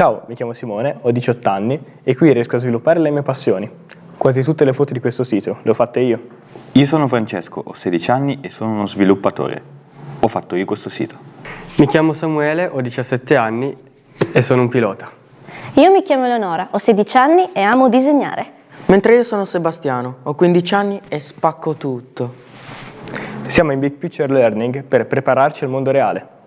Ciao, mi chiamo Simone, ho 18 anni e qui riesco a sviluppare le mie passioni. Quasi tutte le foto di questo sito le ho fatte io. Io sono Francesco, ho 16 anni e sono uno sviluppatore. Ho fatto io questo sito. Mi chiamo Samuele, ho 17 anni e sono un pilota. Io mi chiamo Eleonora, ho 16 anni e amo disegnare. Mentre io sono Sebastiano, ho 15 anni e spacco tutto. Siamo in Big Picture Learning per prepararci al mondo reale.